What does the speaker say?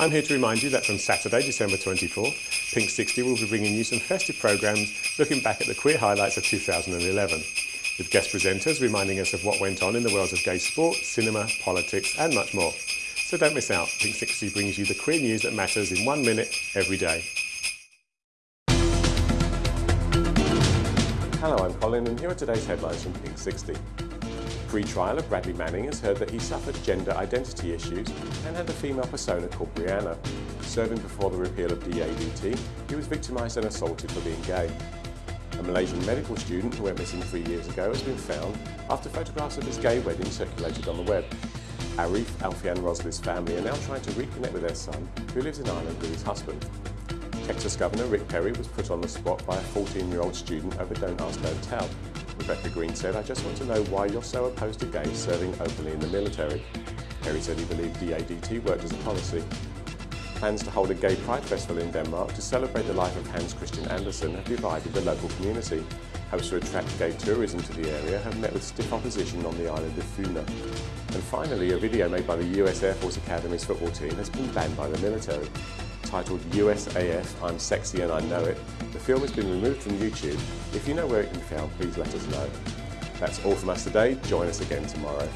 I'm here to remind you that from Saturday, December 24th, Pink 60 will be bringing you some festive programmes looking back at the queer highlights of 2011, with guest presenters reminding us of what went on in the worlds of gay sport, cinema, politics and much more. So don't miss out, Pink 60 brings you the queer news that matters in one minute every day. Hello, I'm Colin and here are today's headlines from Pink 60. Pre-trial of Bradley Manning has heard that he suffered gender identity issues and had a female persona called Brianna. Serving before the repeal of DADT, he was victimised and assaulted for being gay. A Malaysian medical student who went missing three years ago has been found after photographs of his gay wedding circulated on the web. Arif, Alfian and Rosli's family are now trying to reconnect with their son, who lives in Ireland with his husband. Texas Governor Rick Perry was put on the spot by a 14-year-old student over Don't Ask, Don't Tell. Rebecca Green said, I just want to know why you're so opposed to gays serving openly in the military. Perry said he believed DADT worked as a policy. Plans to hold a gay pride festival in Denmark to celebrate the life of Hans Christian Andersen have divided the local community. Hopes to attract gay tourism to the area have met with stiff opposition on the island of Funen. And finally, a video made by the US Air Force Academy's football team has been banned by the military titled USAF I'm Sexy and I Know It. The film has been removed from YouTube. If you know where it can be found, please let us know. That's all from us today. Join us again tomorrow.